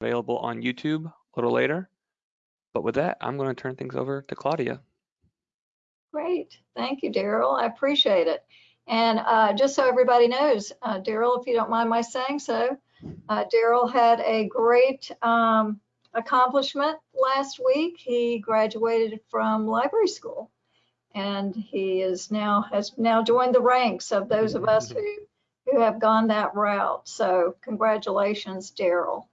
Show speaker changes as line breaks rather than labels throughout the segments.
available on YouTube a little later. But with that, I'm going to turn things over to Claudia.
Great. Thank you, Daryl. I appreciate it. And uh, just so everybody knows, uh, Daryl, if you don't mind my saying so, uh, Daryl had a great um, accomplishment last week. He graduated from library school and he is now has now joined the ranks of those of us who who have gone that route. So congratulations, Daryl.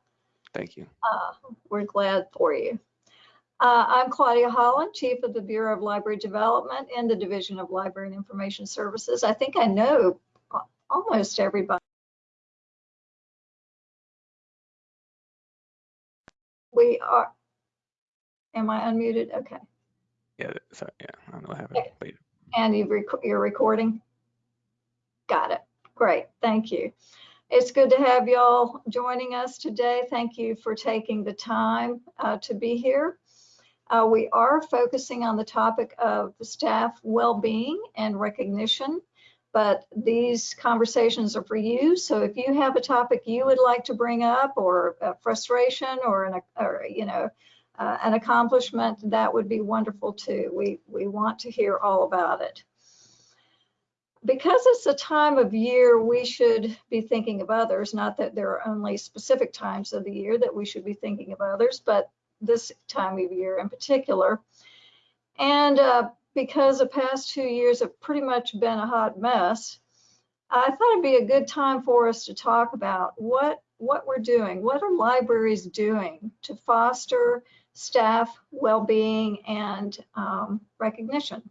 Thank you.
Uh, we're glad for you. Uh, I'm Claudia Holland, Chief of the Bureau of Library Development in the Division of Library and Information Services. I think I know almost everybody. We are, am I unmuted? Okay.
Yeah, sorry, yeah, I don't know what happened. Okay.
And you rec you're recording? Got it. Great, thank you. It's good to have y'all joining us today. Thank you for taking the time uh, to be here. Uh, we are focusing on the topic of staff well-being and recognition, but these conversations are for you. So if you have a topic you would like to bring up or a frustration or an, or, you know, uh, an accomplishment, that would be wonderful too. We, we want to hear all about it because it's a time of year we should be thinking of others. Not that there are only specific times of the year that we should be thinking of others but this time of year in particular. And uh, because the past two years have pretty much been a hot mess i thought it'd be a good time for us to talk about what what we're doing what are libraries doing to foster staff well-being and um, recognition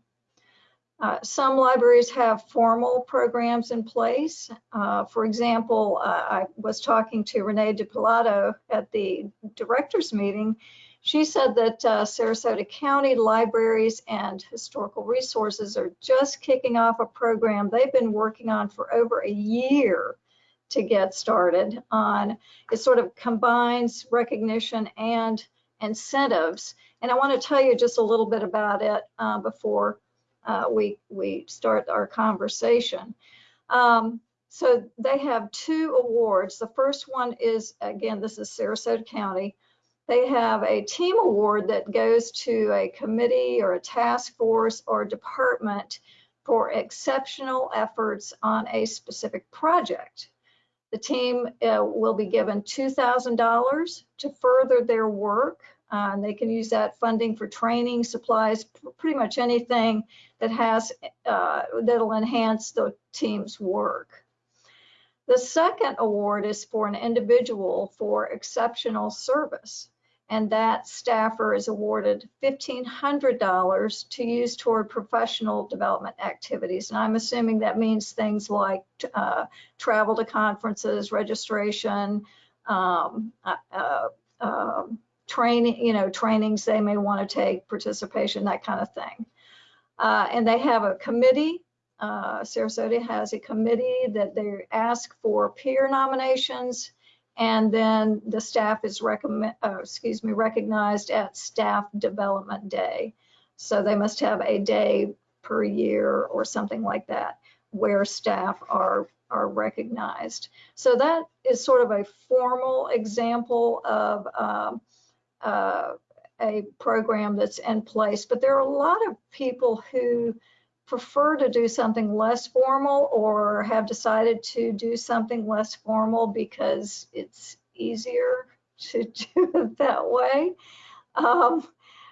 uh, some libraries have formal programs in place. Uh, for example, uh, I was talking to Renee DiPilato at the directors meeting. She said that uh, Sarasota County libraries and historical resources are just kicking off a program they've been working on for over a year to get started on. It sort of combines recognition and incentives. And I want to tell you just a little bit about it uh, before uh, we, we start our conversation. Um, so they have two awards. The first one is, again, this is Sarasota County. They have a team award that goes to a committee or a task force or department for exceptional efforts on a specific project. The team uh, will be given $2,000 to further their work uh, they can use that funding for training, supplies, pretty much anything that has uh, that'll enhance the team's work. The second award is for an individual for exceptional service, and that staffer is awarded $1,500 to use toward professional development activities. And I'm assuming that means things like uh, travel to conferences, registration, um, uh, uh um, training, you know, trainings they may want to take, participation, that kind of thing. Uh, and they have a committee. Uh, Sarasota has a committee that they ask for peer nominations, and then the staff is recommend, uh, excuse me, recognized at Staff Development Day. So they must have a day per year or something like that where staff are are recognized. So that is sort of a formal example of um, uh, a program that's in place, but there are a lot of people who prefer to do something less formal or have decided to do something less formal because it's easier to do it that way. Um,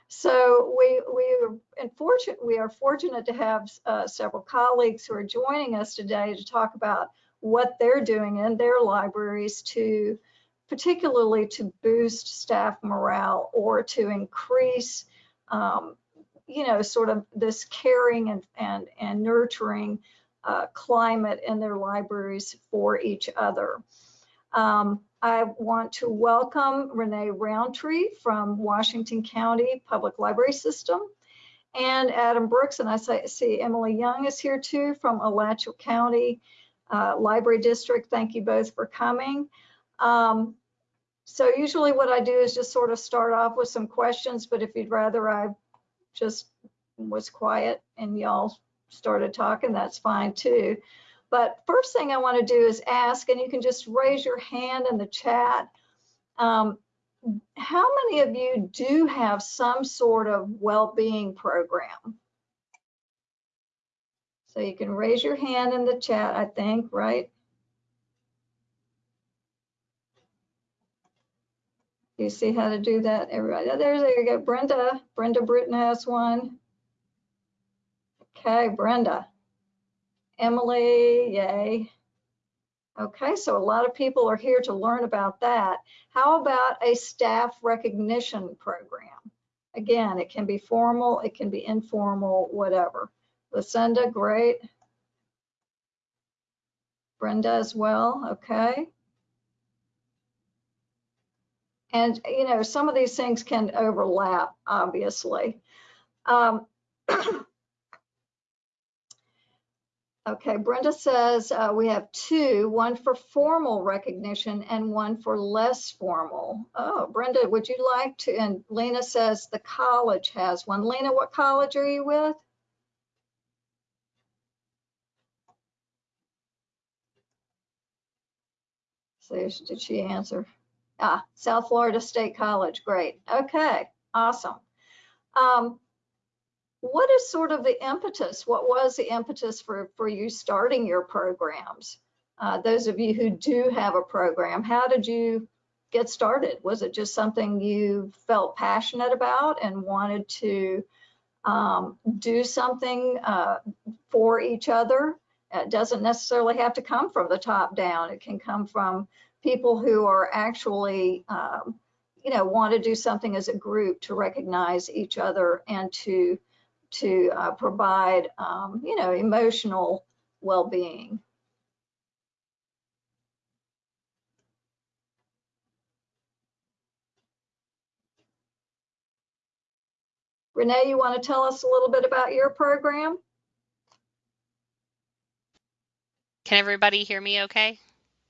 so we we are unfortunate we are fortunate to have uh, several colleagues who are joining us today to talk about what they're doing in their libraries to particularly to boost staff morale or to increase, um, you know, sort of this caring and, and, and nurturing uh, climate in their libraries for each other. Um, I want to welcome Renee Roundtree from Washington County Public Library System and Adam Brooks, and I see Emily Young is here too from Alachua County uh, Library District. Thank you both for coming. Um, so usually what I do is just sort of start off with some questions, but if you'd rather I just was quiet and y'all started talking, that's fine too. But first thing I want to do is ask, and you can just raise your hand in the chat. Um, how many of you do have some sort of well-being program? So you can raise your hand in the chat, I think, right? You see how to do that, everybody? Oh, There, there you go, Brenda. Brenda Britton has one. Okay, Brenda. Emily, yay. Okay, so a lot of people are here to learn about that. How about a staff recognition program? Again, it can be formal, it can be informal, whatever. Lucinda, great. Brenda as well, okay. And, you know, some of these things can overlap, obviously. Um, Okay, Brenda says uh, we have two, one for formal recognition and one for less formal. Oh, Brenda, would you like to? And Lena says the college has one. Lena, what college are you with? Did she answer? Ah, South Florida State College. Great. Okay, awesome. Um, what is sort of the impetus? What was the impetus for, for you starting your programs? Uh, those of you who do have a program, how did you get started? Was it just something you felt passionate about and wanted to um, do something uh, for each other? It doesn't necessarily have to come from the top down. It can come from people who are actually, um, you know, want to do something as a group to recognize each other and to to uh, provide, um, you know, emotional well-being. Renee, you want to tell us a little bit about your program?
Can everybody hear me okay?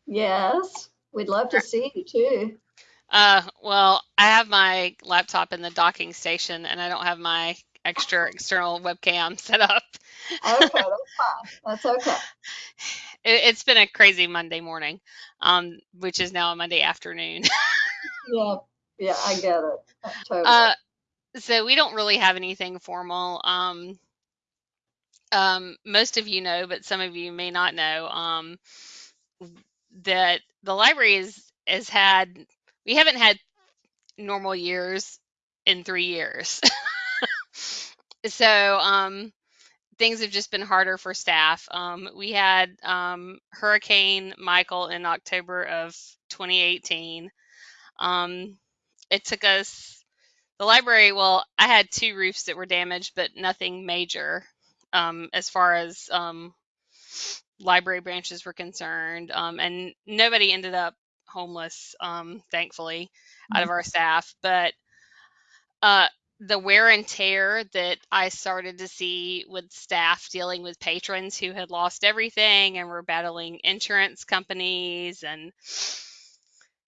Yes, we'd love to see you too.
Uh, well, I have my laptop in the docking station and I don't have my extra external webcam set up.
Okay, that's fine. That's okay.
It, it's been a crazy Monday morning, um, which is now a Monday afternoon.
Yeah, yeah, I get it. Totally.
Uh, so we don't really have anything formal. Um, um, most of you know, but some of you may not know, um, that the library is, has had, we haven't had normal years in three years. so, um, things have just been harder for staff. Um, we had um, Hurricane Michael in October of 2018. Um, it took us, the library, well, I had two roofs that were damaged, but nothing major um, as far as um, library branches were concerned. Um, and nobody ended up homeless, um, thankfully, out of our staff. But uh, the wear and tear that I started to see with staff dealing with patrons who had lost everything and were battling insurance companies and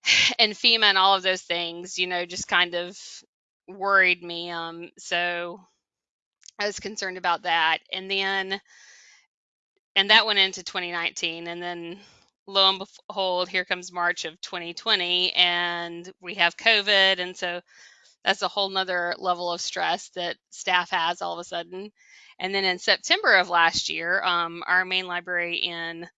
and FEMA and all of those things, you know, just kind of worried me. Um, so I was concerned about that. And then, and that went into 2019. And then lo and behold, here comes March of 2020, and we have COVID. And so that's a whole nother level of stress that staff has all of a sudden. And then in September of last year, um, our main library in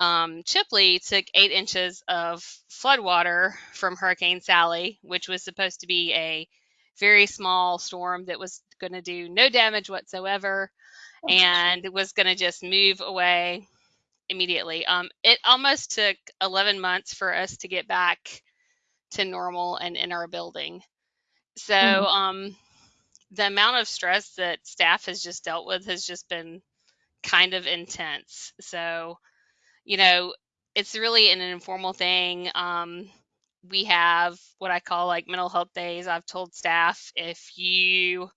um, Chipley took eight inches of floodwater from Hurricane Sally, which was supposed to be a very small storm that was going to do no damage whatsoever and it was going to just move away immediately. Um, it almost took 11 months for us to get back to normal and in our building. So
Mhm.
um, the amount of stress that staff has just dealt with has just been kind of intense. So, you know, it's really an informal thing. Um, we have what I call like mental health days. I've told staff if you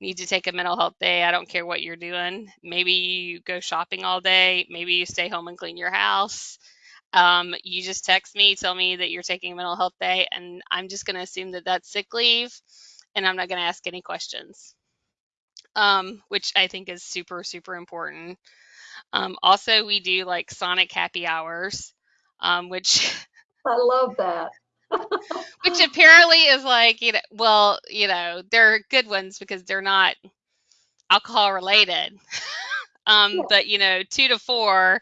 need to take a mental health day, I don't care what you're doing. Maybe you go shopping all day, maybe you stay home and clean your house. Um, you just text me, tell me that you're taking a mental health day, and I'm just going to assume that that's sick leave, and I'm not going to ask any questions, um, which I think is super, super important. Um, also, we do like Sonic happy hours, um, which
I love that.
Which apparently is like you know well you know they're good ones because they're not alcohol related. Um
Yeah.
but you know two to four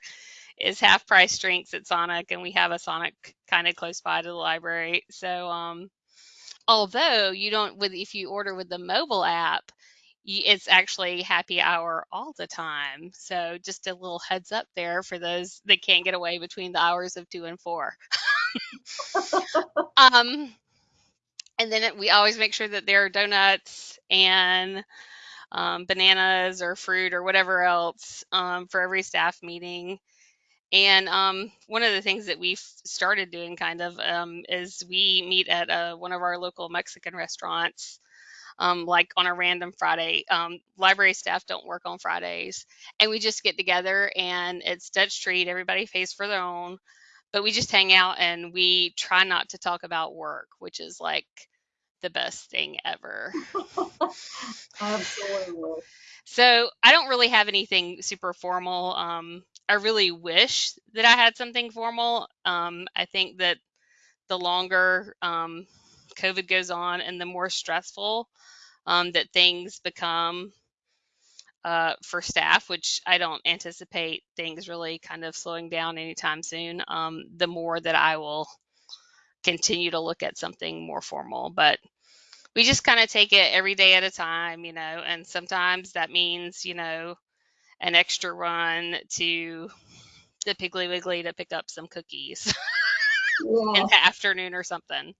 is half price drinks at sonic and we have a sonic kind of close by to the library. So um although you don't with if you order with the mobile app it's actually happy hour all the time. So just a little heads up there for those that can't get away between the hours of two and four um and then it, we always make sure that there are donuts and um, bananas or fruit or whatever else um, for every staff meeting. And um, one of the things that we've started doing kind of um, is we meet at uh, one of our local Mexican restaurants, um, like on a random Friday. Um, library staff don't work on Fridays. And we just get together and it's Dutch treat, everybody pays for their own. But we just hang out and we try not to talk about work, which is like the best thing ever.
Absolutely.
So I don't really have anything super formal. Um, I really wish that I had something formal. Um, I think that the longer um, COVID goes on and the more stressful um, that things become uh, for staff, which I don't anticipate things really kind of slowing down anytime soon, um, the more that I will continue to look at something more formal. But we just kind of take it every day at a time, you know, and sometimes that means, you know, an extra run to the Piggly Wiggly to pick up some cookies
Yeah.
in the afternoon or something.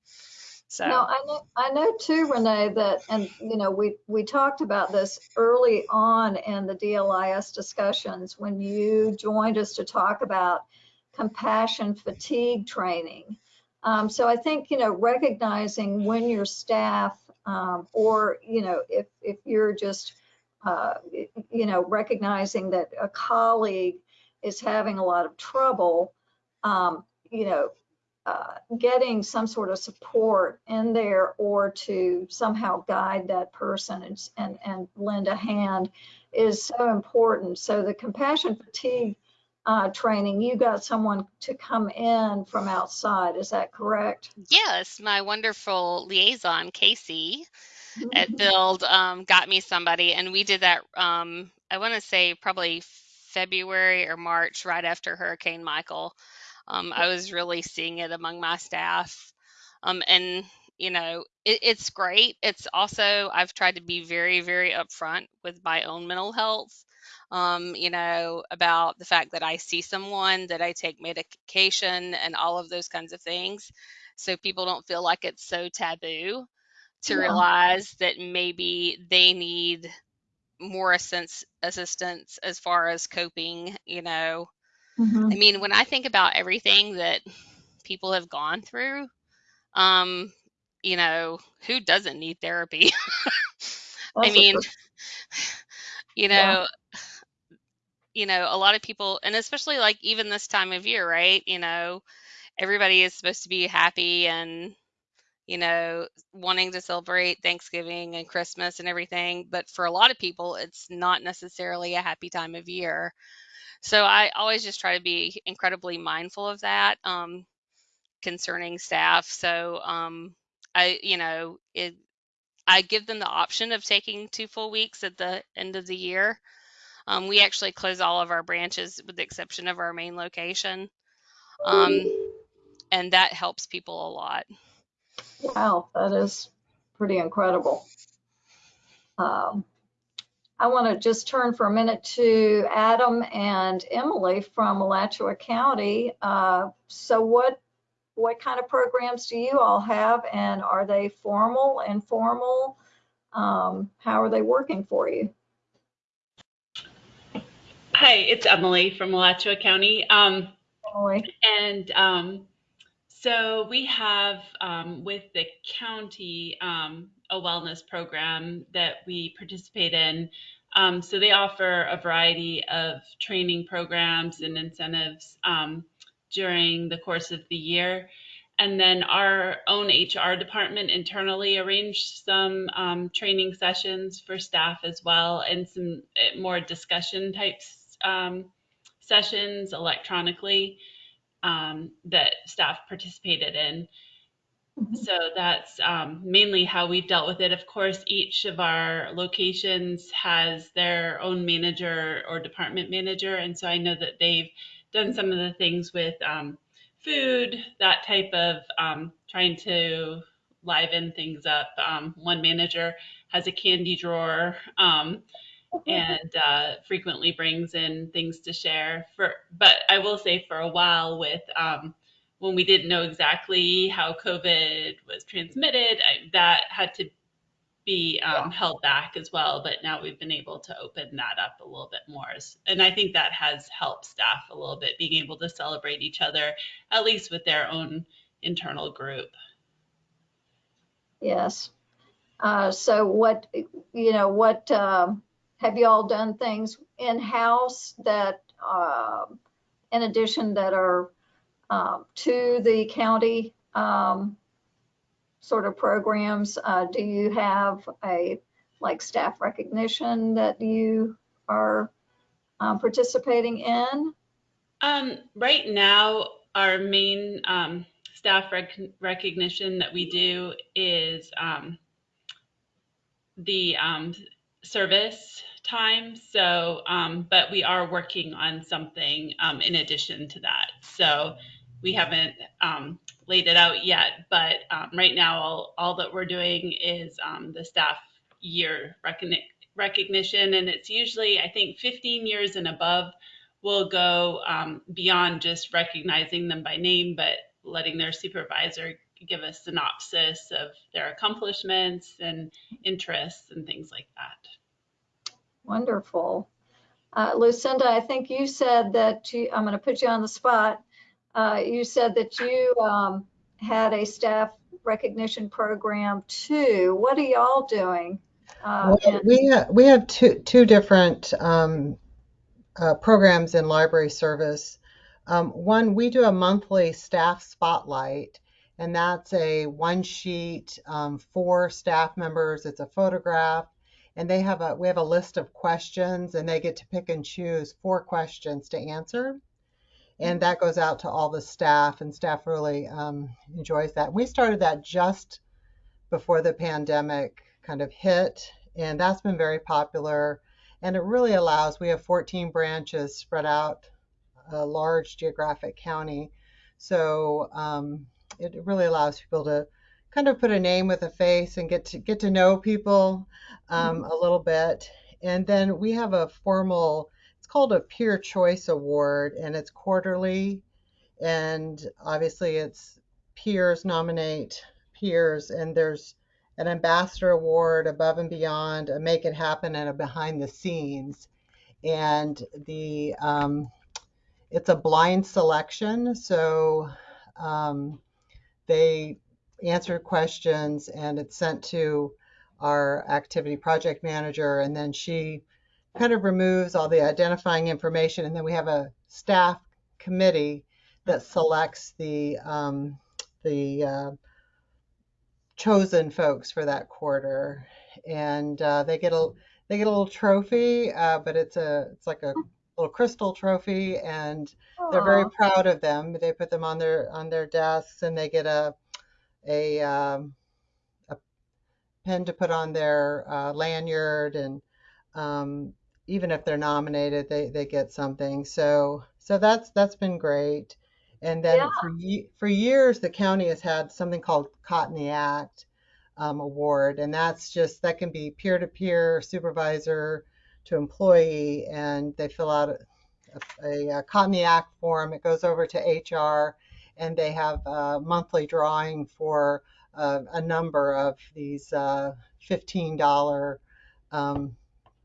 So,
I know, I know too, Renee, that, and, you know, we, we talked about this early on in the DLIS discussions when you joined us to talk about compassion fatigue training. Um, so I think, you know, recognizing when your staff, um, or, you know, if, if you're just, uh, you know, recognizing that a colleague is having a lot of trouble, um, you know, uh, getting some sort of support in there or to somehow guide that person and, and, and lend a hand is so important. So the compassion fatigue uh, training, you got someone to come in from outside, is that correct?
yes, my wonderful liaison, Casey, at
Mhm.
Build um, got me somebody, and we did that. Um, I want to say probably February or March, right after Hurricane Michael. Um, I was really seeing it among my staff, um, and you know, it, it's great. It's also I've tried to be very, very upfront with my own mental health. Um, you know, about the fact that I see someone, that I take medication, and all of those kinds of things, so people don't feel like it's so taboo to
Yeah.
realize that maybe they need more assistance assistance as far as coping you know
Mhm.
i mean when i think about everything that people have gone through um you know who doesn't need therapy i mean
for-
you
Yeah.
know you know a lot of people and especially like even this time of year right you know everybody is supposed to be happy and you know, wanting to celebrate Thanksgiving and Christmas and everything. But for a lot of people, it's not necessarily a happy time of year. So I always just try to be incredibly mindful of that um, concerning staff. So um, I, you know, it, I give them the option of taking two full weeks at the end of the year. Um, we actually close all of our branches with the exception of our main location. Um, and that helps people a lot.
Wow, that is pretty incredible. Um, I want to just turn for a minute to Adam and Emily from Alachua County. Uh, so what what kind of programs do you all have and are they formal, informal? Um, how are they working for you?
Hi, it's Emily from Alachua County. Um,
Emily?
and um, so we have um, with the county um, a wellness program that we participate in. Um, so they offer a variety of training programs and incentives um, during the course of the year. And then our own HR department internally arranged some um, training sessions for staff as well and some uh, more discussion types um, sessions electronically um, that staff participated in. So that's um, mainly how we've dealt with it. Of course, each of our locations has their own manager or department manager. And so I know that they've done some of the things with um, food, that type of um, trying to liven things up. Um, one manager has a candy drawer. Um, and uh, frequently brings in things to share for but i will say for a while with um, when we didn't know exactly how covid was transmitted I, that had to be um, held back as well but now we've been able to open that up a little bit more. And i think that has helped staff a little bit being able to celebrate each other at least with their own internal group.
Yes. Uh, so what, you know, what, um, have you all done things in-house that, um, in addition that are, um, to the county, um, sort of programs? Uh, do you have a, like, staff recognition that you are, um, participating in?
Um, right now, our main um, staff rec- recognition that we do is um, the service time. So, um, but we are working on something um, in addition to that. So, we haven't um, laid it out yet, but um, right now, all, all that we're doing is um, the staff year recogni- recognition, and it's usually, I think, 15 years and above will go um, beyond just recognizing them by name, but letting their supervisor give a synopsis of their accomplishments and interests and things like that.
Wonderful. Uh, Lucinda, I think you said that you, I'm going to put you on the spot. Uh, you said that you um, had a staff recognition program too. What are y'all doing? Uh,
Well, we have, we have two two different um, uh, programs in library service. Um, one, we do a monthly staff spotlight, and that's a one sheet um, for staff members. It's a photograph, and they have a we have a list of questions, and they get to pick and choose four questions to answer. And that goes out to all the staff, and staff really um, enjoys that. We started that just before the pandemic kind of hit, and that's been very popular. And it really allows, we have 14 branches spread out a large geographic county. So um, it really allows people to kind of put a name with a face and get to get to know people um, a little bit. And then we have a formal, called a Peer Choice Award, and it's quarterly. And obviously, it's peers nominate peers, and there's an ambassador award above and beyond, a make it happen, and a behind the scenes. And the um, it's a blind selection, so um, they answer questions, and it's sent to our activity project manager, and then she kind of removes all the identifying information, and then we have a staff committee that selects the um, the uh, chosen folks for that quarter, and uh, they get a they get a little trophy, uh, but it's a it's like a little crystal trophy, and they're very proud of them. They put them on their on their desks, and they get a a um, a pen to put on their uh, lanyard, and um, even if they're nominated, they they get something. So so that's that's been great. And then
Yeah.
for for years, the county has had something called Caught in the Act um, award, and that's just that can be peer to peer, supervisor to employee, and they fill out a, a, a Caught in the Act form. It goes over to HR, and they have a monthly drawing for uh, a number of these uh, $15 um,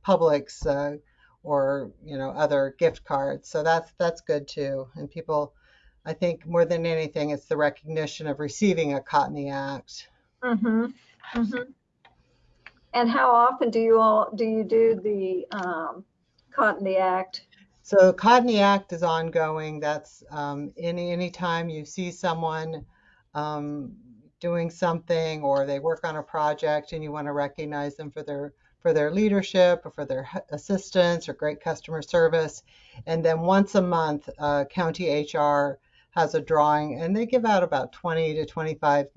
Publix uh, or you know other gift cards. So that's that's good too, and people. I think more than anything, it's the recognition of receiving a Caught in the Act.
Mm-hmm, mm-hmm. And how often do you all, do you do the um, Caught in the Act?
So Caught in the Act is ongoing. That's um, any time you see someone um, doing something or they work on a project and you want to recognize them for their for their leadership or for their assistance or great customer service. And then once a month, uh, county HR has a drawing and they give out about 20 to 25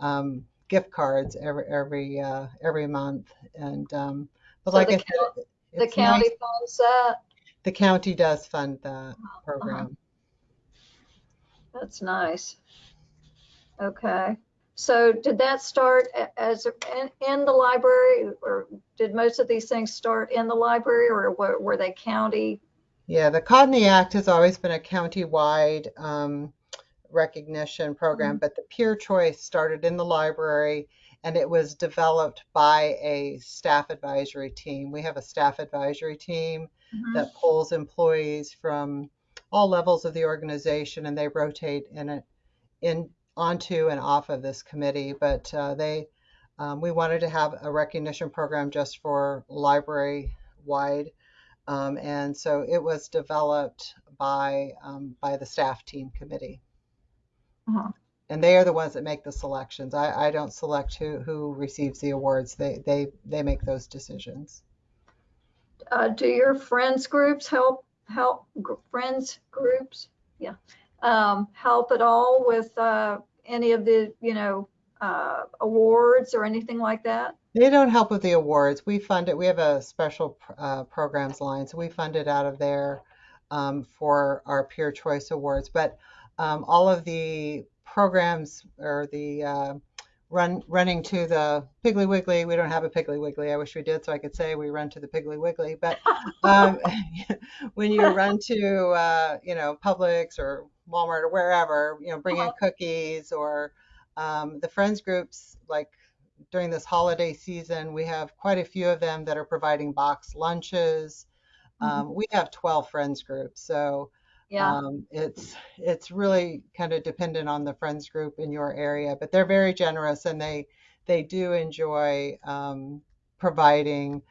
um, gift cards every every uh, every month. And um, but
So
like
the
I said,
The county
nice.
funds that?
The county does fund that
Uh-huh.
program.
That's nice. Okay. So did that start as in, in the library or did most of these things start in the library or were, were they county?
Yeah, the Caught in the Act has always been a county-wide um, recognition program, but the Peer Choice started in the library and it was developed by a staff advisory team. We have a staff advisory team
Mhm.
that pulls employees from all levels of the organization and they rotate in it in onto and off of this committee. But uh, they um, we wanted to have a recognition program just for library wide. Um, and so it was developed by um, by the staff team committee.
Uh-huh.
And they are the ones that make the selections. I, I don't select who, who receives the awards. They, they, they make those decisions.
Uh, do your friends groups help, help, friends groups? Yeah. Um, help at all with, uh, any of the, you know, uh, awards or anything like that?
They don't help with the awards. We fund it. We have a special pr- uh, programs line, so we fund it out of there um, for our peer choice awards. But um, all of the programs or the uh, run running to the Piggly Wiggly. We don't have a Piggly Wiggly. I wish we did, so I could say we run to the Piggly Wiggly. But um, when you run to uh, you know Publix or Walmart or wherever, you know, bring in cookies or um, the friends groups like during this holiday season, we have quite a few of them that are providing box lunches. Um, we have 12 friends groups, so
Yeah.
um, it's it's really kind of dependent on the friends group in your area, but they're very generous and they they do enjoy um, providing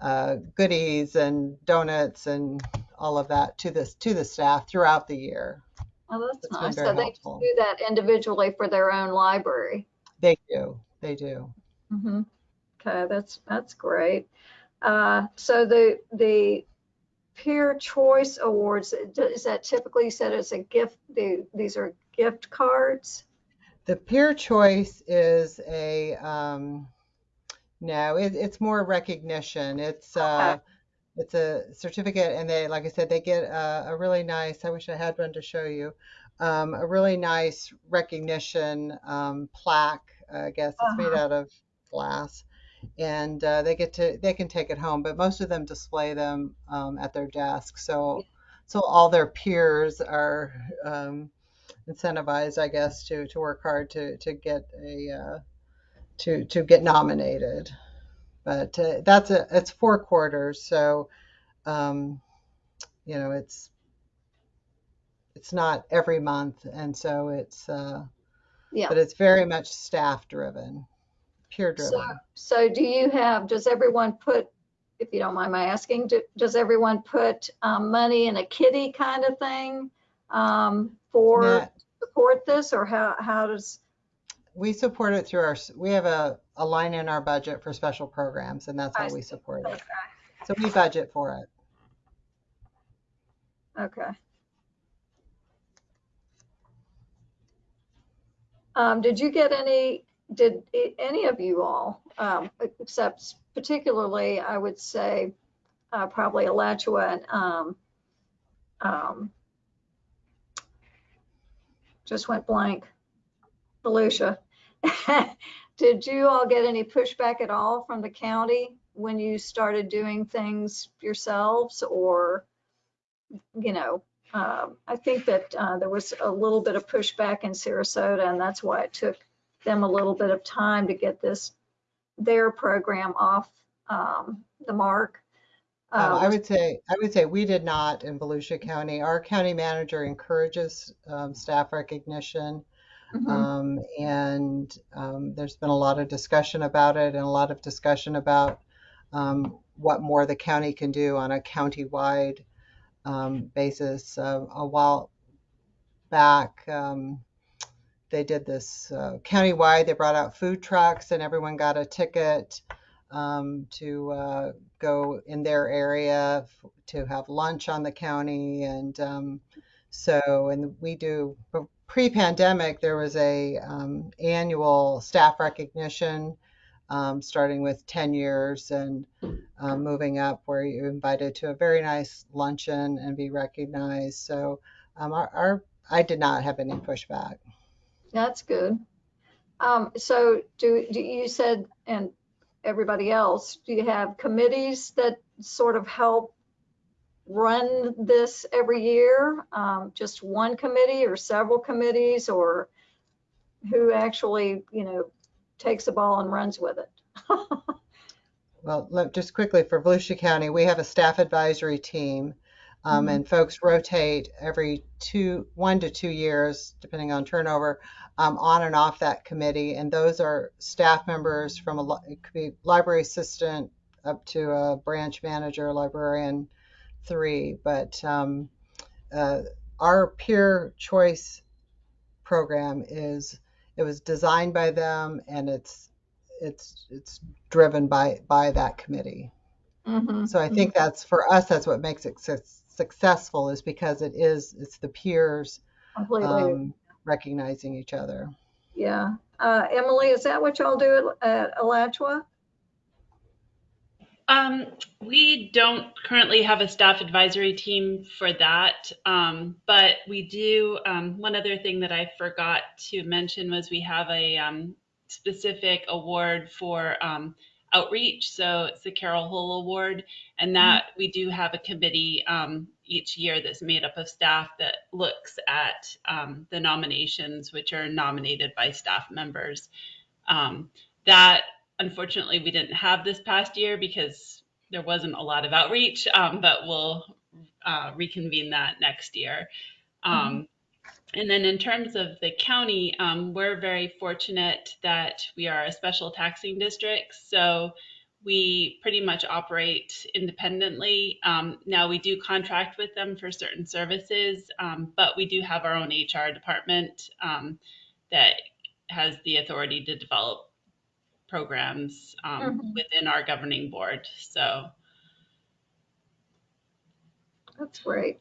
uh, goodies and donuts and all of that to this to the staff throughout the year.
Oh, that's
It's
nice. So they
helpful.
do that individually for their own library.
They do, they do.
hmm Okay, that's, that's great. Uh, so the, the peer choice awards, is that typically said as a gift, the, these are gift cards?
The peer choice is a um, no, it, it's more recognition. It's uh, it's a certificate, and they, like I said, they get a, a really nice. I wish I had one to show you. Um, a really nice recognition um, plaque. I guess it's made
Uh-huh.
out of glass, and uh, they get to they can take it home. But most of them display them um, at their desk, so so all their peers are um, incentivized, I guess, to to work hard to to get a uh, to to get nominated. But uh, that's a it's four quarters, so um, you know it's it's not every month, and so it's uh,
Yeah.
but it's very much staff driven, peer driven.
So, so do you have, does everyone put, if you don't mind my asking, do- does everyone put um, money in a kitty kind of thing um, for
Nah,
support this or how, how does,
we support it through our we have a, a line in our budget for special programs, and that's
I
how we
see.
support it. So we budget for it.
okay. Um, Did you get any, did any of you all, um, except particularly, I would say, uh, probably Alachua and um, um, just went blank. Volusia. Did you all get any pushback at all from the county when you started doing things yourselves or, you know, um, I think that uh, there was a little bit of pushback in Sarasota and that's why it took them a little bit of time to get this, their program off um, the mark.
Um,
Uh,
I would say, I would say we did not in Volusia County. Our county manager encourages um, staff recognition.
Mhm.
Um, and um, there's been a lot of discussion about it and a lot of discussion about um, what more the county can do on a county-wide um, basis. Uh, a while back, um, they did this uh, countywide. They brought out food trucks and everyone got a ticket um, to uh, go in their area f- to have lunch on the county. And so, and we do, pre-pandemic, there was a um, annual staff recognition, um, starting with 10 years and um, moving up, where you're invited to a very nice luncheon and be recognized. So um, our, our I did not have any pushback.
That's good. Um, so do, do you said, and everybody else, do you have committees that sort of help run this every year? Um, just one committee or several committees or who actually, you know, takes the ball and runs with it?
Well, just quickly for Volusia County, we have a staff advisory team, um,
Mhm.
and folks rotate every two, one to two years, depending on turnover, um, on and off that committee. And those are staff members from a, it could be library assistant up to a branch manager, librarian three. But um, uh, our peer choice program is, it was designed by them and it's, it's, it's driven by, by that committee.
Mhm.
So I think that's for us, that's what makes it suc- successful is because it is, it's the peers um, recognizing each other.
yeah. Uh, Emily, is that what y'all do at, at Alachua?
Um, we don't currently have a staff advisory team for that, um, but we do. Um, one other thing that I forgot to mention was we have a um, specific award for um, outreach. So it's the Carol Hull Award, and that we do have a committee um, each year that's made up of staff that looks at um, the nominations, which are nominated by staff members. Um, that unfortunately we didn't have this past year because there wasn't a lot of outreach, um, but we'll uh, reconvene that next year. Um, And then in terms of the county, um, we're very fortunate that we are a special taxing district. So we pretty much operate independently. Um, now we do contract with them for certain services, um, but we do have our own HR department um, that has the authority to develop programs um,
Mhm.
within our governing board. So
That's great.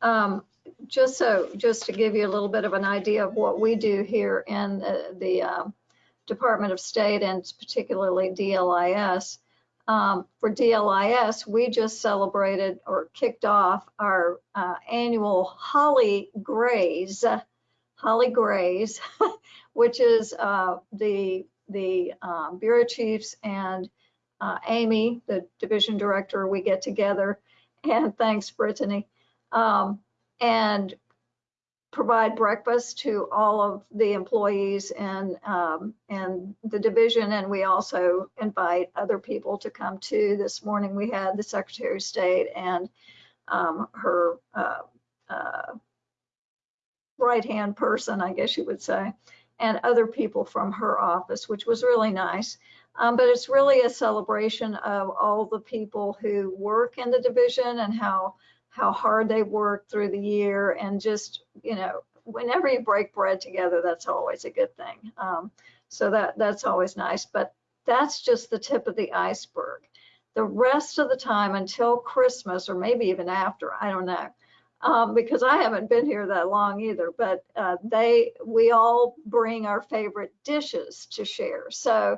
Um, just so, just to give you a little bit of an idea of what we do here in the, the um, Department of State and particularly DLIS. Um, for DLIS, we just celebrated or kicked off our uh, annual Holly Grays, Holly Grays, which is uh, the the um, bureau chiefs and uh, Amy, the division director, we get together and thanks Brittany, um, and provide breakfast to all of the employees and um, and the division. And we also invite other people to come too. This morning we had the Secretary of State and um, her uh, uh, right hand person, I guess you would say, and other people from her office, which was really nice. Um, but it's really a celebration of all the people who work in the division and how how hard they work through the year and just you know whenever you break bread together that's always a good thing. Um, so that that's always nice. But that's just the tip of the iceberg. The rest of the time until christmas or maybe even after i don't know um, because i haven't been here that long either but uh, they we all bring our favorite dishes to share. So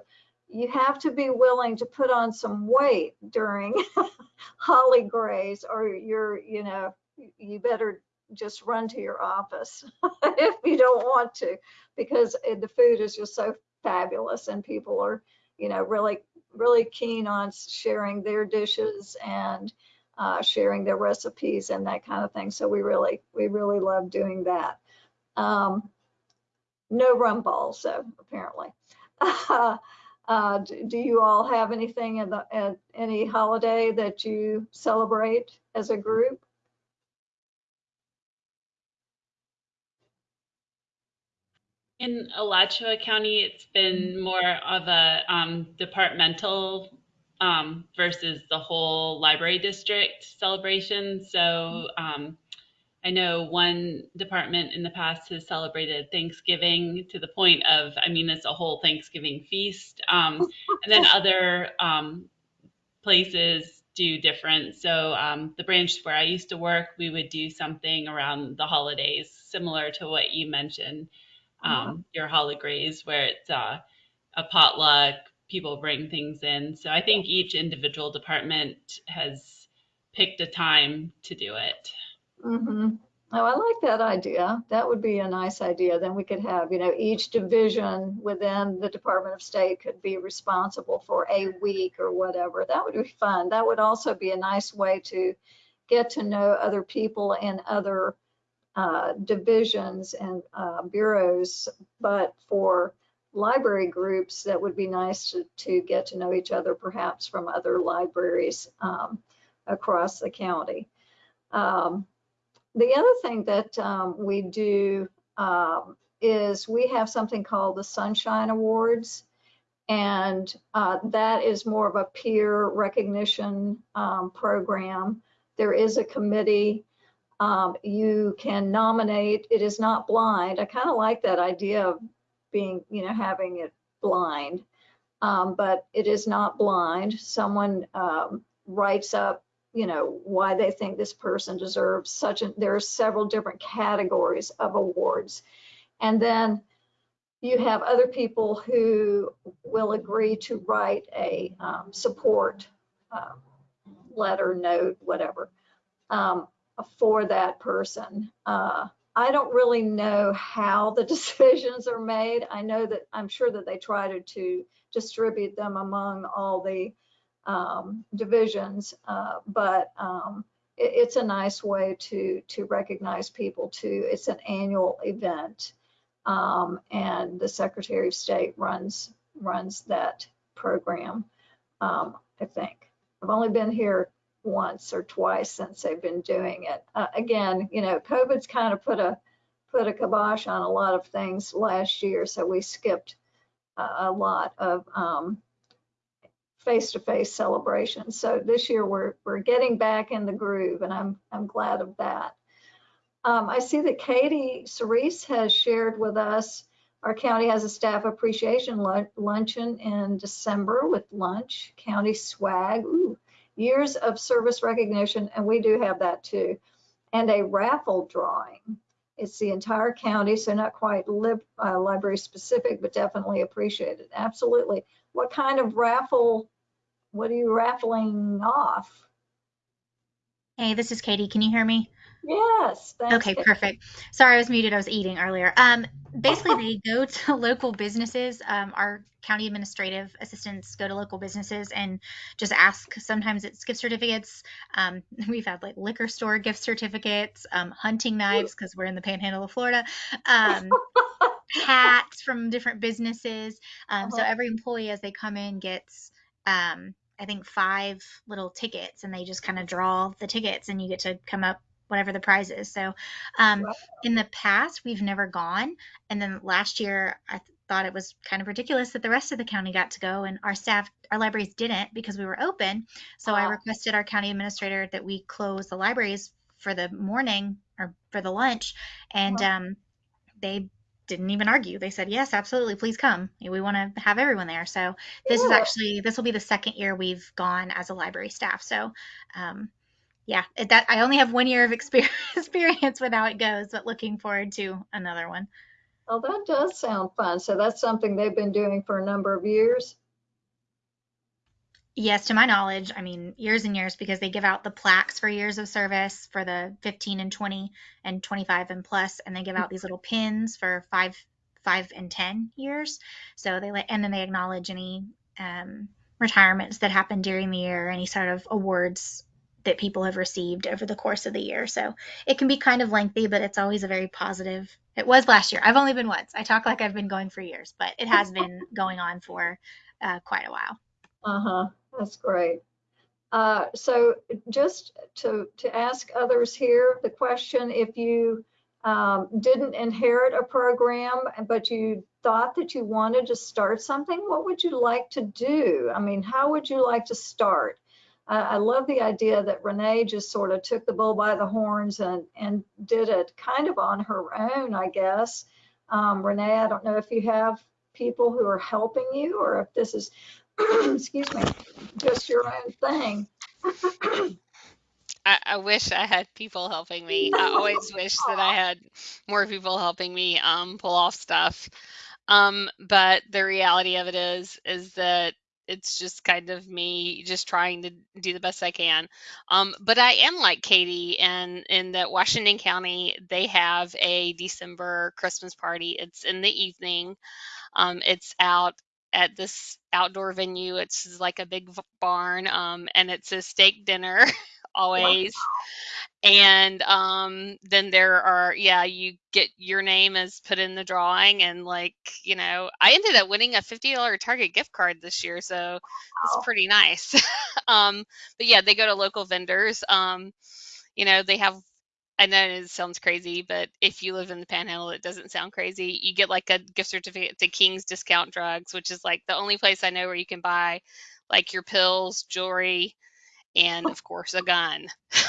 you have to be willing to put on some weight during holly grays or you're you know you better just run to your office if you don't want to because the food is just so fabulous and people are you know really really keen on sharing their dishes and uh, sharing their recipes and that kind of thing. So we really we really love doing that. Um, no rum balls though apparently. Uh, do, do you all have anything in the, at any holiday that you celebrate as a group?
in Alachua County, it's been more of a um, departmental um, versus the whole library district celebration. So um, I know one department in the past has celebrated Thanksgiving to the point of, I mean, it's a whole Thanksgiving feast. Um, and then other um, places do different. So um, the branch where I used to work, we would do something around the holidays, similar to what you mentioned, um, your holidays, where it's uh, a potluck, people bring things in. So I think each individual department has picked a time to do it.
hmm Oh, I like that idea. That would be a nice idea. Then we could have, you know, each division within the Department of State could be responsible for a week or whatever. That would be fun. That would also be a nice way to get to know other people in other uh, divisions and uh, bureaus. But for library groups, that would be nice to, to get to know each other, perhaps from other libraries um, across the county. Um, the other thing that um, we do um, is we have something called the Sunshine Awards. And uh, that is more of a peer recognition um, program. There is a committee. Um, you can nominate. It is not blind. I kind of like that idea of being, you know, having it blind. Um, but it is not blind. Someone um, writes up you know, why they think this person deserves such a, there are several different categories of awards. And then you have other people who will agree to write a um, support um, letter, note, whatever, um, for that person. Uh, I don't really know how the decisions are made. I know that I'm sure that they try to, to distribute them among all the um, divisions, uh, but um, it, it's a nice way to to recognize people too. It's an annual event, um, and the Secretary of State runs runs that program. Um, I think I've only been here once or twice since they've been doing it. Uh, again, you know, COVID's kind of put a put a kibosh on a lot of things last year, so we skipped a, a lot of um, face-to-face celebrations. So this year we're we're getting back in the groove, and I'm I'm glad of that. Um, I see that Katie Cerise has shared with us. Our county has a staff appreciation luncheon in December with lunch, county swag, ooh, years of service recognition, and we do have that too, and a raffle drawing. It's the entire county, so not quite lib, uh, library specific, but definitely appreciated. Absolutely. What kind of raffle what are you raffling off?
Hey, this is Katie. Can you hear me?
Yes.
Okay, perfect. Sorry, I was muted. I was eating earlier. Um, basically, they go to local businesses. Um, our county administrative assistants go to local businesses and just ask. Sometimes it's gift certificates. Um, we've had like liquor store gift certificates, um, hunting knives because we're in the panhandle of Florida, um, hats from different businesses. Um, So
Uh-huh.
every employee, as they come in, gets um, I think five little tickets, and they just kind of draw the tickets, and you get to come up whatever the prize is. So, um,
Wow.
in the past, we've never gone, and then last year I th- thought it was kind of ridiculous that the rest of the county got to go, and our staff, our libraries didn't because we were open. So I
Ah.
requested our county administrator that we close the libraries for the morning or for the lunch, and um, they didn't even argue. They said, "Yes, absolutely, please come. We want to have everyone there." So this is actually this will be the second year we've gone as a library staff. So, um, yeah, it- that I only have one year of experience experience with how it goes, but looking forward to another one.
Oh, that does sound fun. So that's something they've been doing for a number of years.
Yes, to my knowledge, I mean years and years because they give out the plaques for years of service for the 15 and 20 and 25 and plus, and they give out these little pins for five, five and 10 years. So they let, and then they acknowledge any um, retirements that happen during the year, any sort of awards that people have received over the course of the year. So it can be kind of lengthy, but it's always a very positive. It was last year. I've only been once. I talk like I've been going for years, but it has been going on for uh, quite a while.
Uh-huh. That's great. Uh, so just to, to ask others here the question, if you um, didn't inherit a program, but you thought that you wanted to start something, what would you like to do? I mean, how would you like to start? Uh, I love the idea that Renee just sort of took the bull by the horns and, and did it kind of on her own, I guess. Um, Renee, I don't know if you have people who are helping you or if this is, excuse me, just your own thing.
I, I wish I had people helping me. I always wish that I had more people helping me um, pull off stuff. Um, but the reality of it is, is that it's just kind of me just trying to do the best I can. Um, but I am like Katie, and in that Washington County, they have a December Christmas party. It's in the evening. Um, it's out at this outdoor venue. It's like a big barn, um, and it's a steak dinner always. And um, then there are, yeah, you get your name is put in the drawing, and like, you know, I ended up winning a $50 Target gift card this year, so
Wow.
it's pretty nice. um, but yeah, they go to local vendors. Um, you know, they have, I know it sounds crazy, but if you live in the panhandle, it doesn't sound crazy. You get like a gift certificate to King's Discount Drugs, which is like the only place I know where you can buy like your pills, jewelry, and of course a gun.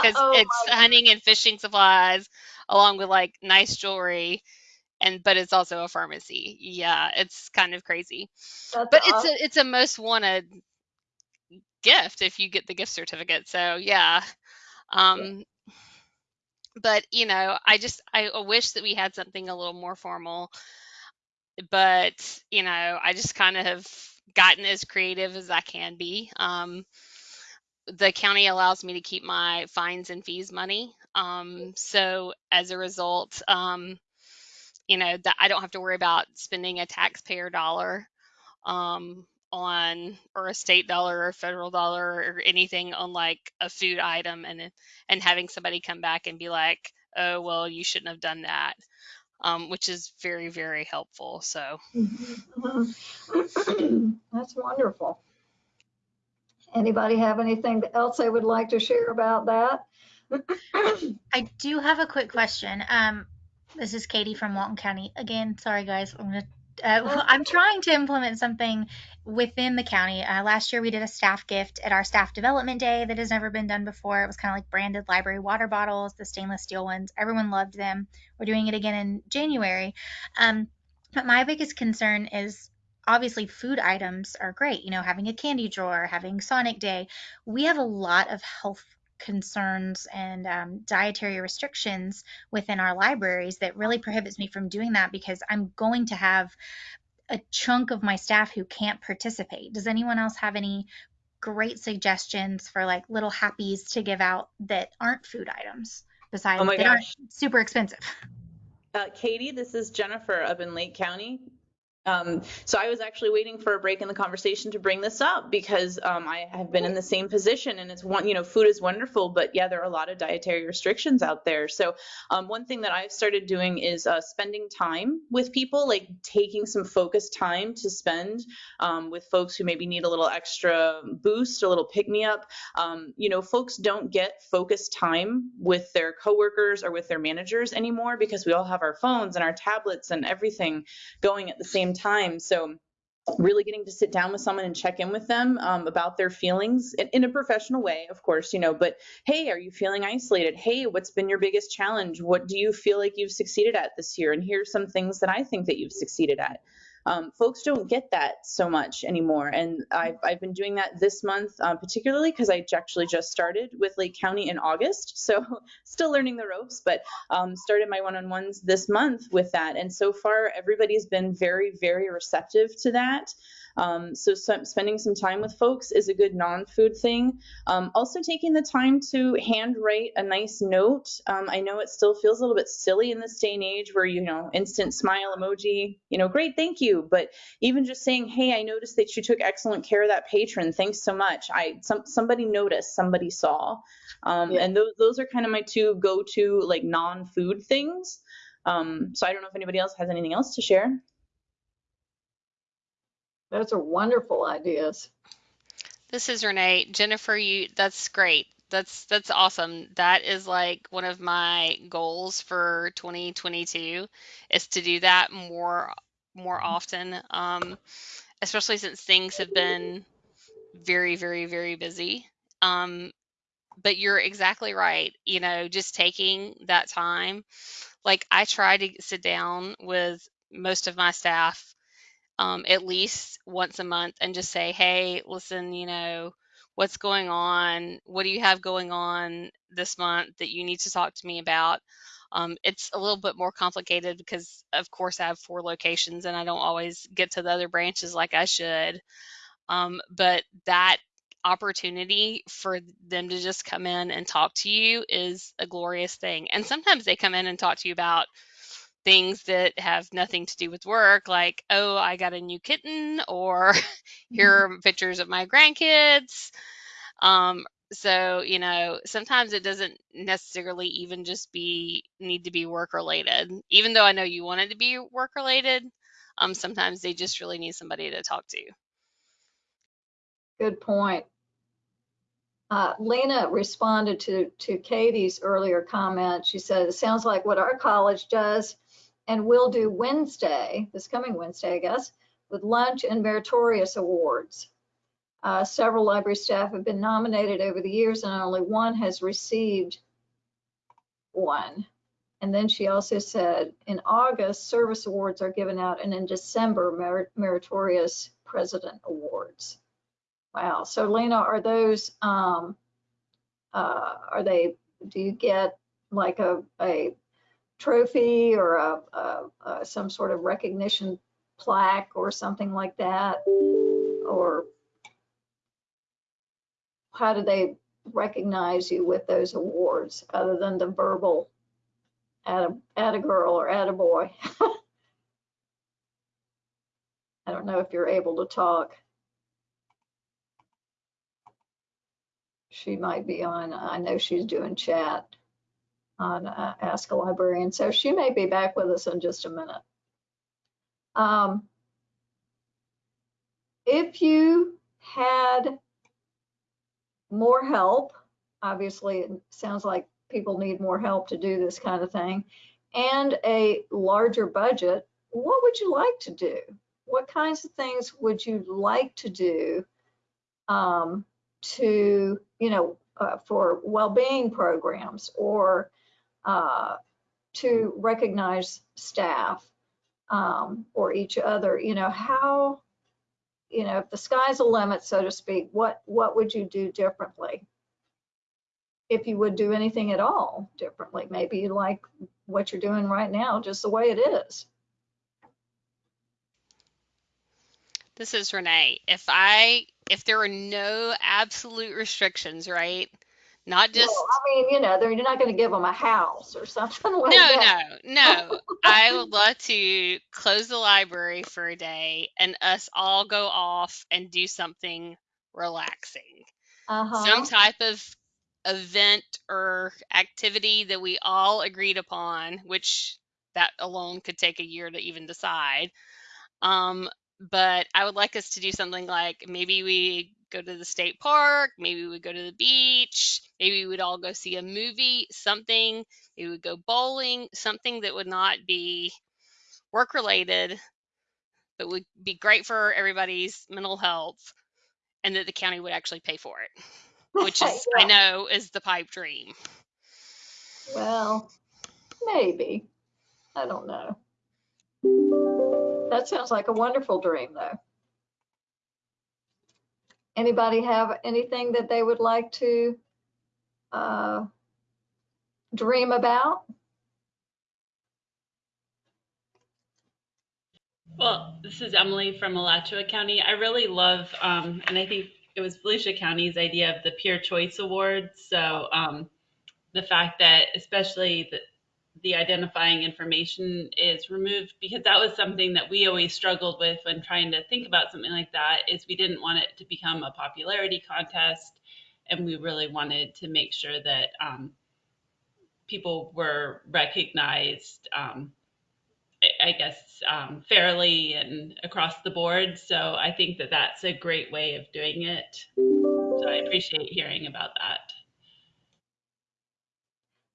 Because
Oh
it's hunting and fishing supplies along with like nice jewelry and but it's also a pharmacy. Yeah it's kind of crazy.
That's
but it's a it's a most wanted gift if you get the gift certificate so yeah. Um but you know i just i wish that we had something a little more formal but you know i just kind of have gotten as creative as i can be. Um the county allows me to keep my fines and fees money. Um, so as a result, um, you know, that I don't have to worry about spending a taxpayer dollar um, on or a state dollar or federal dollar or anything on like a food item and and having somebody come back and be like, oh well, you shouldn't have done that, um, which is very very helpful. So
Mhm. That's wonderful. Anybody have anything else they would like to share about that?
I do have a quick question. Um, this is Katie from Walton County. Again, sorry guys, I'm gonna. Uh, I'm trying to implement something within the county. Uh, last year we did a staff gift at our staff development day that has never been done before. It was kind of like branded library water bottles, the stainless steel ones. Everyone loved them. We're doing it again in January. Um, but my biggest concern is obviously food items are great. You know, having a candy drawer, having Sonic Day. We have a lot of health concerns and um, dietary restrictions within our libraries that really prohibits me from doing that because I'm going to have a chunk of my staff who can't participate. Does anyone else have any great suggestions for like little happies to give out that aren't food items besides
Oh my
they aren't super expensive?
Uh, Katie, this is Jennifer up in Lake County. Um, so I was actually waiting for a break in the conversation to bring this up because um, I have been in the same position and it's one, you know, food is wonderful, but yeah, there are a lot of dietary restrictions out there. So um, one thing that I've started doing is uh, spending time with people, like taking some focused time to spend um, with folks who maybe need a little extra boost, a little pick me up. Um, you know, folks don't get focused time with their coworkers or with their managers anymore because we all have our phones and our tablets and everything going at the same time. So really getting to sit down with someone and check in with them um, about their feelings in, in a professional way, of course, you know, but hey, are you feeling isolated? Hey, what's been your biggest challenge? What do you feel like you've succeeded at this year? And here's some things that I think that you've succeeded at. Um, folks don't get that so much anymore. And I've, I've been doing that this month, uh, particularly because I actually just started with Lake County in August. So still learning the ropes, but um, started my one-on-ones this month with that. And so far, everybody's been very, very receptive to that. Um, so some, spending some time with folks is a good non-food thing. Um, also taking the time to handwrite a nice note. Um, I know it still feels a little bit silly in this day and age where, you know, instant smile emoji, you know, great, thank you. But even just saying, hey, I noticed that you took excellent care of that patron. Thanks so much. I some, somebody noticed, somebody saw. Um,
Yeah.
And those, those are kind of my two go-to like non-food things. Um, so I don't know if anybody else has anything else to share.
Those are wonderful ideas.
This is Renee. Jennifer, you that's great. That's that's awesome. That is like one of my goals for 2022 is to do that more more often. Um, especially since things have been very, very, very busy. Um, but you're exactly right. You know, just taking that time. Like I try to sit down with most of my staff um, at least once a month and just say, hey, listen, you know, what's going on? What do you have going on this month that you need to talk to me about? Um, it's a little bit more complicated because, of course, I have four locations and I don't always get to the other branches like I should. Um, but that opportunity for them to just come in and talk to you is a glorious thing. And sometimes they come in and talk to you about things that have nothing to do with work, like, oh, I got a new kitten, or here are pictures of my grandkids. Um, so, you know, sometimes it doesn't necessarily even just be need to be work related. Even though I know you want it to be work related, um, sometimes they just really need somebody to talk to.
Good point. Uh, Lena responded to, to Katie's earlier comment. She said, it sounds like what our college does and we'll do Wednesday, this coming Wednesday, I guess, with lunch and meritorious awards. Uh, several library staff have been nominated over the years and only one has received one. And then she also said, in August, service awards are given out and in December, merit meritorious president awards. Wow. So Lena, are those, um, uh, are they, do you get like a, a trophy or a, a, a, some sort of recognition plaque or something like that? Or how do they recognize you with those awards other than the verbal at a, at a girl or at a boy? I don't know if you're able to talk. She might be on, I know she's doing chat on uh, Ask a Librarian. So she may be back with us in just a minute. Um, if you had more help, obviously it sounds like people need more help to do this kind of thing, and a larger budget, what would you like to do? What kinds of things would you like to do um, to, you know, uh, for well-being programs or uh, to recognize staff um, or each other, you know, how, you know, if the sky's a limit, so to speak, what, what would you do differently? If you would do anything at all differently, maybe you like what you're doing right now, just the way it is.
This is Renee. If I, if there were no absolute restrictions, right? Not just
well, I mean, you know, they're you're not going to give them a house or something like
no,
that.
no, no. I would love to close the library for a day and us all go off and do something relaxing.
Uh-huh.
Some type of event or activity that we all agreed upon, which that alone could take a year to even decide. Um, but I would like us to do something like maybe we go to the state park, maybe we would go to the beach, maybe we would all go see a movie, something, maybe we would go bowling, something that would not be work related, but would be great for everybody's mental health and that the county would actually pay for it, which is, I know, is the pipe dream.
Well, maybe. I don't know. That sounds like a wonderful dream, though. Anybody have anything that they would like to uh, dream about?
Well, this is Emily from Alachua County. I really love, um, and I think it was Volusia County's idea of the Peer Choice Awards. So um, the fact that, especially the, the identifying information is removed, because that was something that we always struggled with when trying to think about something like that. Is we didn't want it to become a popularity contest, and we really wanted to make sure that um, people were recognized. Um, I- guess, um, fairly and across the board. So I think that that's a great way of doing it. So I appreciate hearing about that.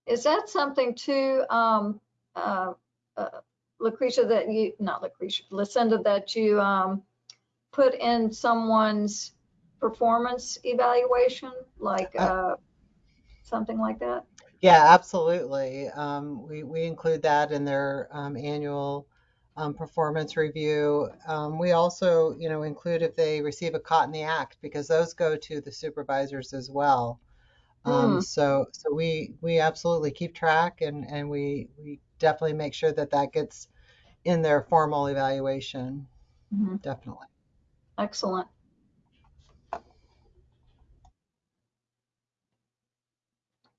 Is that something too, um, uh, uh, Lucretia, that you, not Lucretia, Lucinda, that you um, put in someone's performance evaluation, like
Uh,
uh, something like that?
Yeah, absolutely. Um, we, we include that in their um, annual um, performance review. Um, we also, you know, include if they receive a caught in the act because those go to the supervisors as well. Um,
Hmm.
so, so we we absolutely keep track and and we we definitely make sure that that gets in their formal evaluation.
Mhm.
Definitely.
Excellent.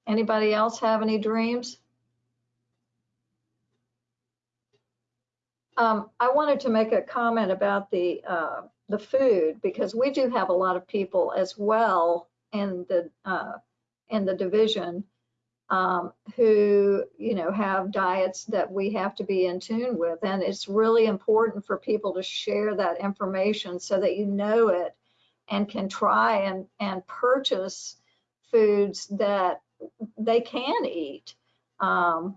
Anybody else have any dreams? Um, I wanted to make a comment about the, uh, the food because we do have a lot of people as well in the, uh, in the division um, who, you know, have diets that we have to be in tune with. And it's really important for people to share that information so that you know it and can try and, and purchase foods that they can eat. Um,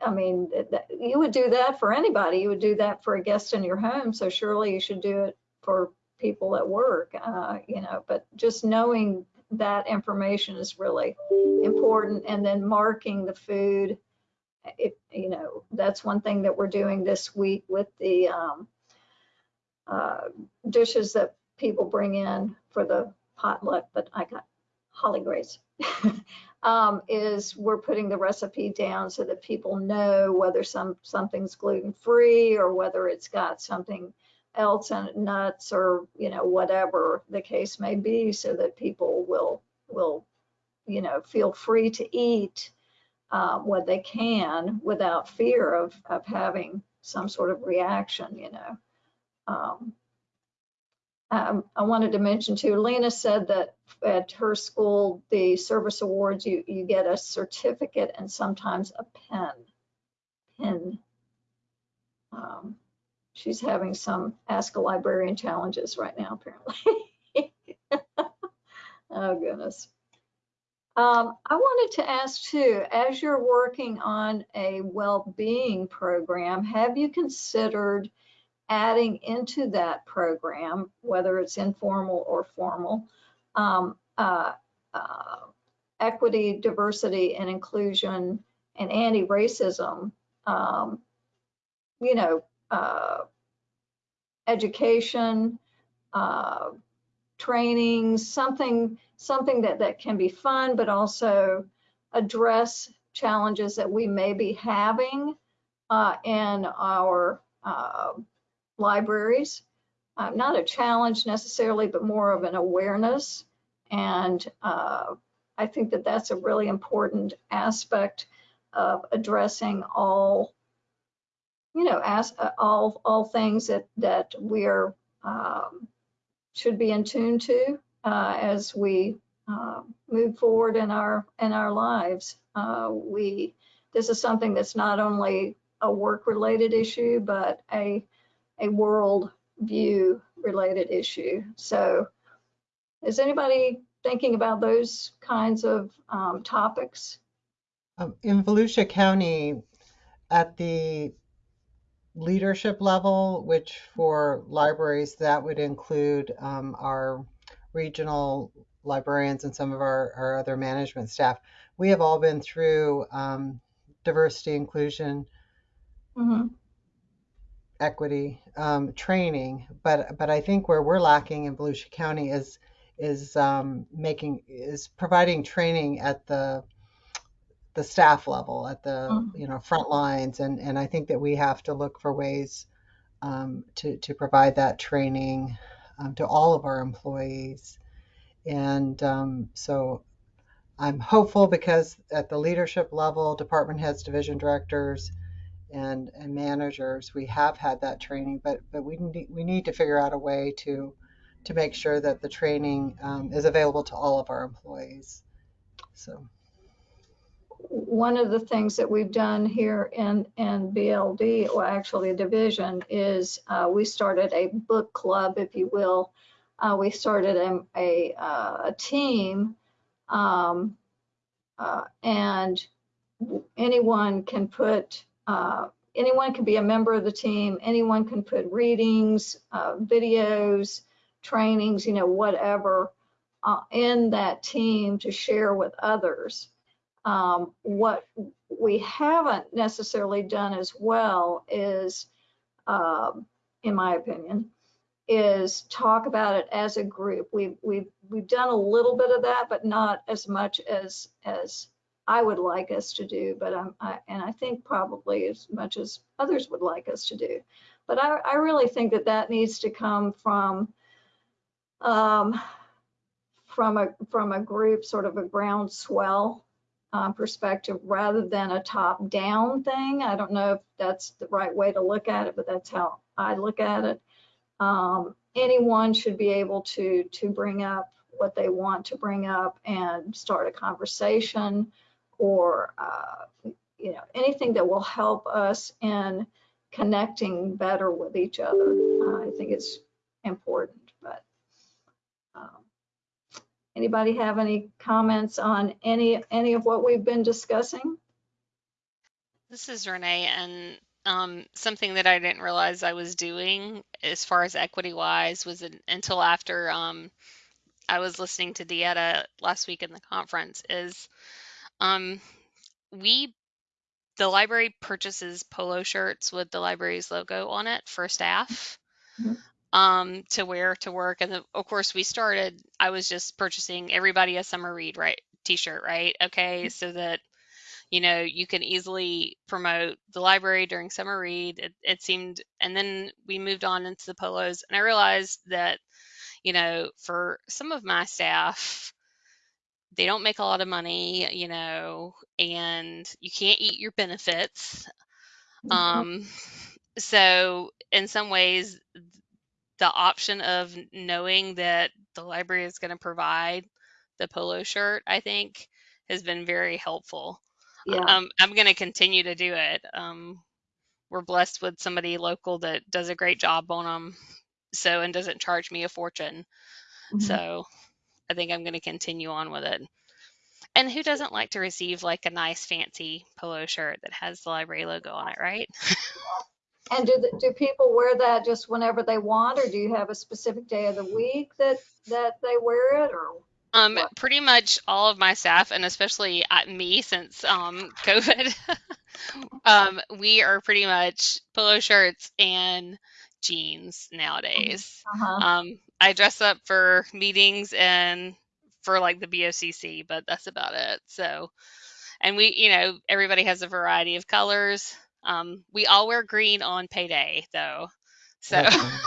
I mean, you would do that for anybody. You would do that for a guest in your home. So surely you should do it for people at work, uh, you know, but just knowing that information is really important. And then marking the food, if, you know, that's one thing that we're doing this week with the um, uh, dishes that people bring in for the potluck, but I got Holly Grace. um, is we're putting the recipe down so that people know whether some something's gluten free or whether it's got something else it, nuts or you know whatever the case may be, so that people will will you know feel free to eat um, what they can without fear of of having some sort of reaction. You know. Um, um, I wanted to mention too, Lena said that at her school, the service awards, you, you get a certificate and sometimes a pen. Pen. Um, she's having some Ask a Librarian challenges right now, apparently. oh, goodness. Um, I wanted to ask too, as you're working on a well-being program, have you considered adding into that program, whether it's informal or formal, um, uh, uh, equity, diversity, and inclusion, and anti-racism, um, you know, uh, education, uh, trainings, something, something that, that can be fun, but also address challenges that we may be having uh, in our uh, libraries. Uh, not a challenge necessarily, but more of an awareness. And uh, I think that that's a really important aspect of addressing all, you know, as, uh, all all things that that we're um, should be in tune to uh, as we uh, move forward in our in our lives. Uh, we this is something that's not only a work related issue, but a a world view related issue. So is anybody thinking about those kinds of um, topics?
Um, in Volusia County, at the leadership level, which for libraries, that would include um, our regional librarians and some of our, our other management staff, we have all been through um, diversity, inclusion,
Mhm.
equity um, training, but but I think where we're lacking in Volusia County is is um, making is providing training at the the staff level, at the
Mhm.
you know front lines, and and I think that we have to look for ways um, to to provide that training um, to all of our employees, and um, so I'm hopeful because at the leadership level, department heads, division directors, and, and managers, we have had that training, but but we need we need to figure out a way to to make sure that the training um, is available to all of our employees. So
One of the things that we've done here in, in BLD, or actually a division, is uh, we started a book club, if you will. Uh, we started a, a, uh, a team um, uh, and anyone can put, uh, anyone can be a member of the team. Anyone can put readings, uh, videos, trainings, you know, whatever, in that team to share with others. Um, what we haven't necessarily done as well is, um, in my opinion, is talk about it as a group. We've, we've, we've done a little bit of that, but not as much as, as I would like us to do, but I'm, I, and I think probably as much as others would like us to do. But I, I really think that that needs to come from, um, from a, from a group, sort of a groundswell uh, perspective rather than a top-down thing. I don't know if that's the right way to look at it, but that's how I look at it. Um, anyone should be able to to bring up what they want to bring up and start a conversation or uh, you know anything that will help us in connecting better with each other. Uh, I think it's important. Anybody have any comments on any any of what we've been discussing?
This is Renee, and um, something that I didn't realize I was doing as far as equity wise was in, until after um, I was listening to Dieta last week in the conference is um, we the library purchases polo shirts with the library's logo on it for staff
Mhm.
Um, to wear to work, and of course we started. I was just purchasing everybody a summer read right t-shirt, right? Okay, so that you know you can easily promote the library during summer read it, it seemed and then we moved on into the polos and i realized that you know for some of my staff they don't make a lot of money you know and you can't eat your benefits um so in some ways the option of knowing that the library is going to provide the polo shirt i think has been very helpful
Yeah.
um, I'm going to continue to do it. Um, we're blessed with somebody local that does a great job on them, so and doesn't charge me a fortune.
Mhm.
So I think I'm going to continue on with it. And who doesn't like to receive like a nice fancy polo shirt that has the library logo on it, right?
And do, the- do people wear that just whenever they want, or do you have a specific day of the week that, that they wear it, or?
Um,
What?
pretty much all of my staff, and especially uh, me since um, COVID, um, we are pretty much polo shirts and jeans nowadays.
Uh-huh.
Um, I dress up for meetings and for like the BOCC, but that's about it. So, and we, you know, everybody has a variety of colors. Um, we all wear green on payday though. So,
That's fine.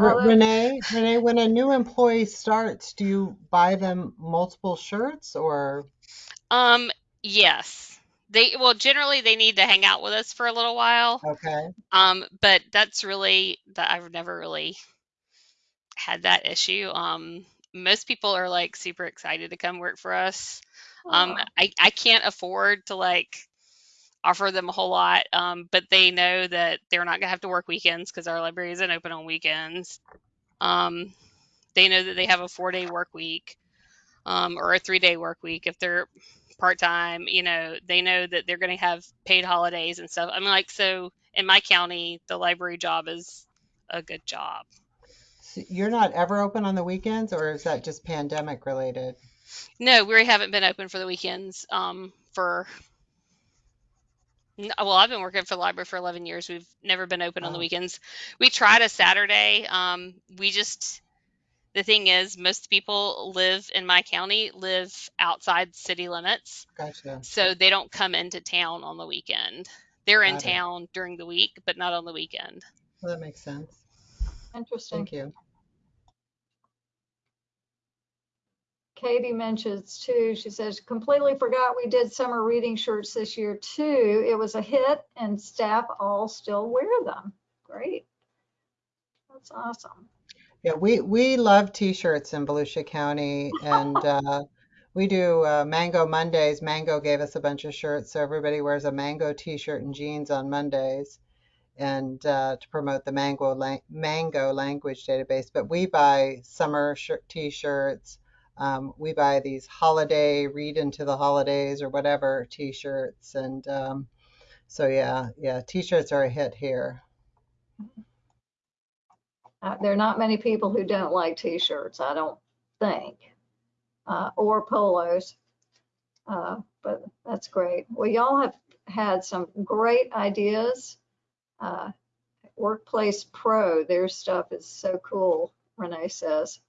Oh,
Re-
that's-
Renee, Renee, when a new employee starts, do you buy them multiple shirts or?
um, yes, they, well, generally they need to hang out with us for a little while.
Okay,
Um, but that's really that I've never really had that issue. Um, most people are like super excited to come work for us. Um, I, I can't afford to like offer them a whole lot, um, but they know that they're not gonna have to work weekends because our library isn't open on weekends. Um, they know that they have a four day work week, um, or a three day work week if they're part time. You know, they know that they're gonna have paid holidays and stuff. I'm like, so in my county, the library job is a good job.
so you're not ever open on the weekends or is that just pandemic related?
No, we haven't been open for the weekends um, for. N- Well, I've been working for the library for 11 years. We've never been open on the weekends. We tried a Saturday. Um, we just, the thing is, most people live in my county live outside city limits,
Gotcha.
so they don't come into town on the weekend. They're in
Got it.
town during the week, but not on the weekend.
Well, that makes sense.
Interesting.
Thank you.
Katie mentions too, she says, completely forgot we did summer reading shirts this year too. It was a hit and staff all still wear them. Great. That's awesome.
Yeah, we, we love t-shirts in Volusia County and uh, we do uh, Mango Mondays. Mango gave us a bunch of shirts, so everybody wears a mango t-shirt and jeans on Mondays and uh, to promote the Mango, lang- Mango language database. But we buy summer shirt t-shirts. Um, we buy these holiday, read into the holidays or whatever t-shirts. And um, so, yeah, yeah, t-shirts are a hit here.
Uh, there are not many people who don't like t-shirts, I don't think, uh, or polos. Uh, but that's great. Well, y'all have had some great ideas. Uh, Workplace Pro, their stuff is so cool, Renee says.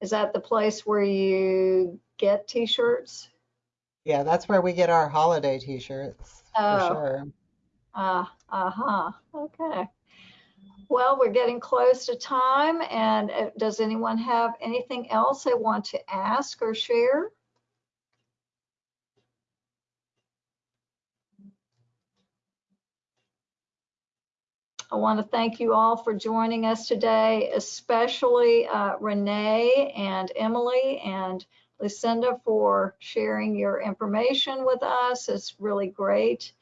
Is that the place where you get t-shirts?
Yeah, that's where we get our holiday t-shirts for
Oh.
sure.
Uh, uh-huh, okay. Well, we're getting close to time and uh, does anyone have anything else they want to ask or share? I want to thank you all for joining us today, especially uh, Renee and Emily and Lucinda for sharing your information with us. It's really great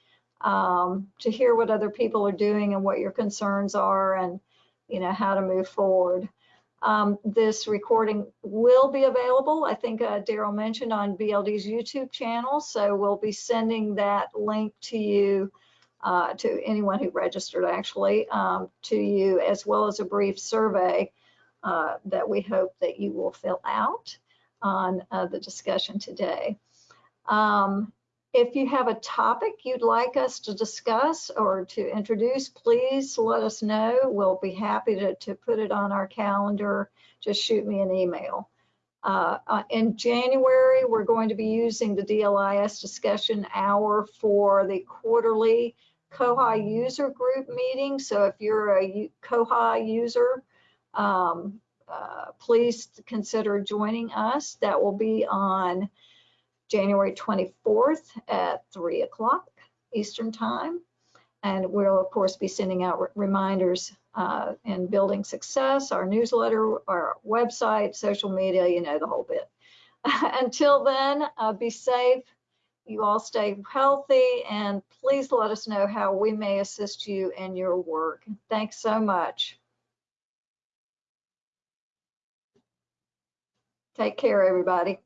um, to hear what other people are doing and what your concerns are and, you know, how to move forward. Um, this recording will be available, I think uh, Daryl mentioned, on BLD's YouTube channel. So we'll be sending that link to you, uh, to anyone who registered actually, um, to you, as well as a brief survey uh, that we hope that you will fill out on uh, the discussion today. Um, if you have a topic you'd like us to discuss or to introduce, please let us know. We'll be happy to, to put it on our calendar. Just shoot me an email. Uh, uh, in January, we're going to be using the DLIS discussion hour for the quarterly Koha user group meeting. So if you're a Koha user, um, uh, please consider joining us. That will be on January 24th at 3 o'clock Eastern Time. And we'll, of course, be sending out re- reminders uh, in Building Success, our newsletter, our website, social media, you know, the whole bit. Until then, uh, be safe. You all stay healthy and please let us know how we may assist you in your work. Thanks so much. Take care, everybody.